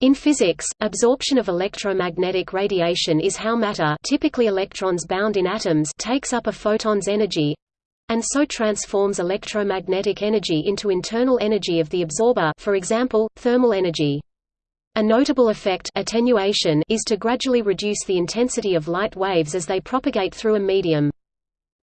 In physics, absorption of electromagnetic radiation is how matter typically electrons bound in atoms takes up a photon's energy and so transforms electromagnetic energy into internal energy of the absorber for example, thermal energy. A notable effect attenuation is to gradually reduce the intensity of light waves as they propagate through a medium.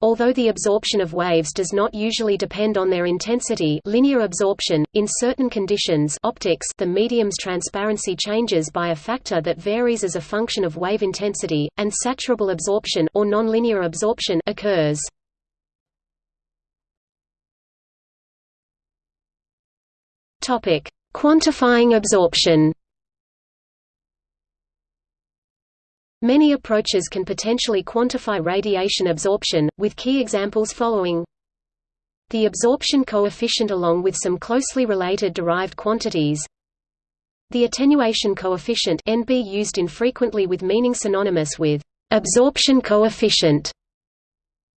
Although the absorption of waves does not usually depend on their intensity linear absorption, in certain conditions optics the medium's transparency changes by a factor that varies as a function of wave intensity, and saturable absorption or nonlinear absorption occurs. Quantifying absorption Many approaches can potentially quantify radiation absorption, with key examples following. The absorption coefficient along with some closely related derived quantities. The attenuation coefficient NB used infrequently with meaning synonymous with absorption coefficient.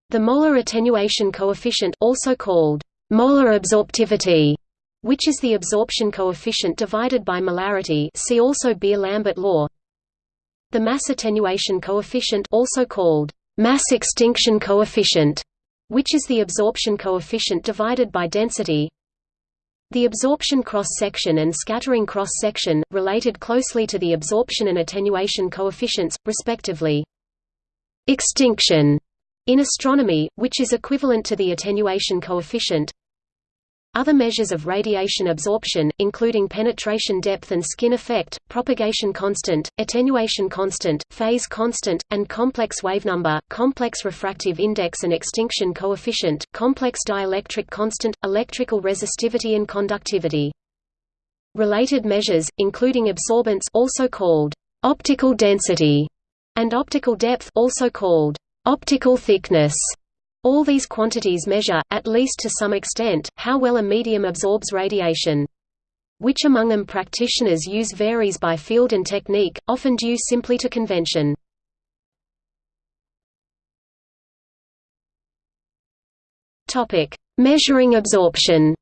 The molar attenuation coefficient also called molar absorptivity, which is the absorption coefficient divided by molarity see also Beer-Lambert law. The mass attenuation coefficient also called mass extinction coefficient, which is the absorption coefficient divided by density. The absorption cross-section and scattering cross-section, related closely to the absorption and attenuation coefficients, respectively. Extinction in astronomy, which is equivalent to the attenuation coefficient, other measures of radiation absorption, including penetration depth and skin effect, propagation constant, attenuation constant, phase constant, and complex wavenumber, complex refractive index and extinction coefficient, complex dielectric constant, electrical resistivity and conductivity. Related measures, including absorbance also called optical density and optical depth also called optical thickness all these quantities measure, at least to some extent, how well a medium absorbs radiation. Which among them practitioners use varies by field and technique, often due simply to convention. Measuring absorption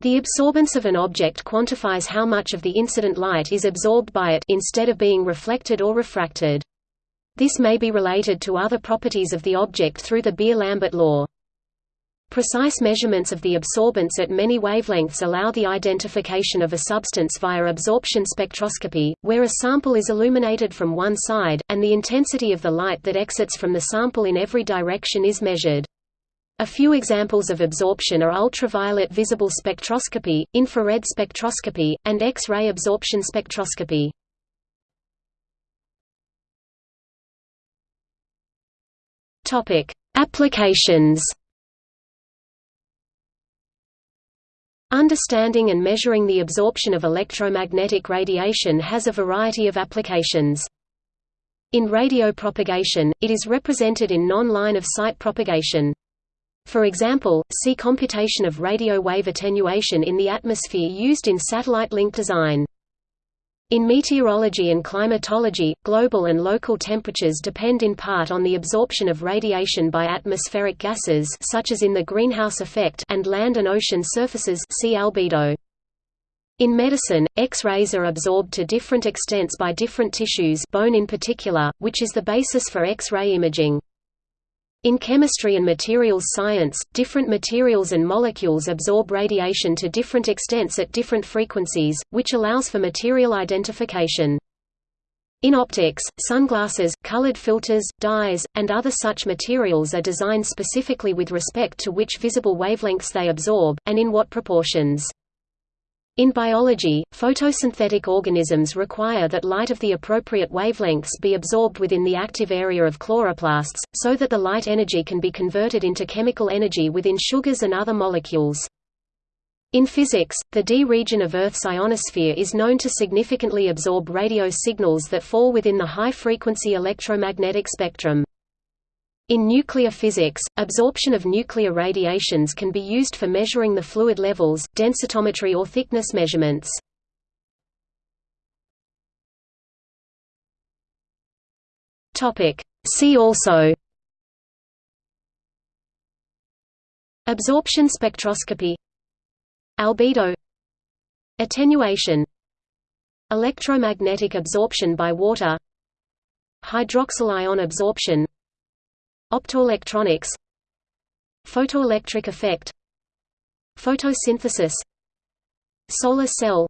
The absorbance of an object quantifies how much of the incident light is absorbed by it instead of being reflected or refracted. This may be related to other properties of the object through the Beer-Lambert law. Precise measurements of the absorbance at many wavelengths allow the identification of a substance via absorption spectroscopy, where a sample is illuminated from one side, and the intensity of the light that exits from the sample in every direction is measured. A few examples of absorption are ultraviolet visible spectroscopy, infrared spectroscopy, and X-ray absorption spectroscopy. Topic: Applications. Understanding and measuring the absorption of electromagnetic radiation has a variety of applications. In radio propagation, it is represented in non-line of sight propagation. For example, see computation of radio wave attenuation in the atmosphere used in satellite link design. In meteorology and climatology, global and local temperatures depend in part on the absorption of radiation by atmospheric gases such as in the greenhouse effect and land and ocean surfaces see albedo. In medicine, X-rays are absorbed to different extents by different tissues bone in particular, which is the basis for X-ray imaging. In chemistry and materials science, different materials and molecules absorb radiation to different extents at different frequencies, which allows for material identification. In optics, sunglasses, colored filters, dyes, and other such materials are designed specifically with respect to which visible wavelengths they absorb, and in what proportions. In biology, photosynthetic organisms require that light of the appropriate wavelengths be absorbed within the active area of chloroplasts, so that the light energy can be converted into chemical energy within sugars and other molecules. In physics, the D region of Earth's ionosphere is known to significantly absorb radio signals that fall within the high-frequency electromagnetic spectrum. In nuclear physics, absorption of nuclear radiations can be used for measuring the fluid levels, densitometry or thickness measurements. See also Absorption spectroscopy Albedo Attenuation Electromagnetic absorption by water Hydroxyl ion absorption Optoelectronics Photoelectric effect Photosynthesis Solar cell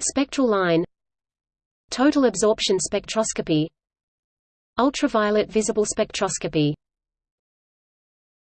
Spectral line Total absorption spectroscopy Ultraviolet visible spectroscopy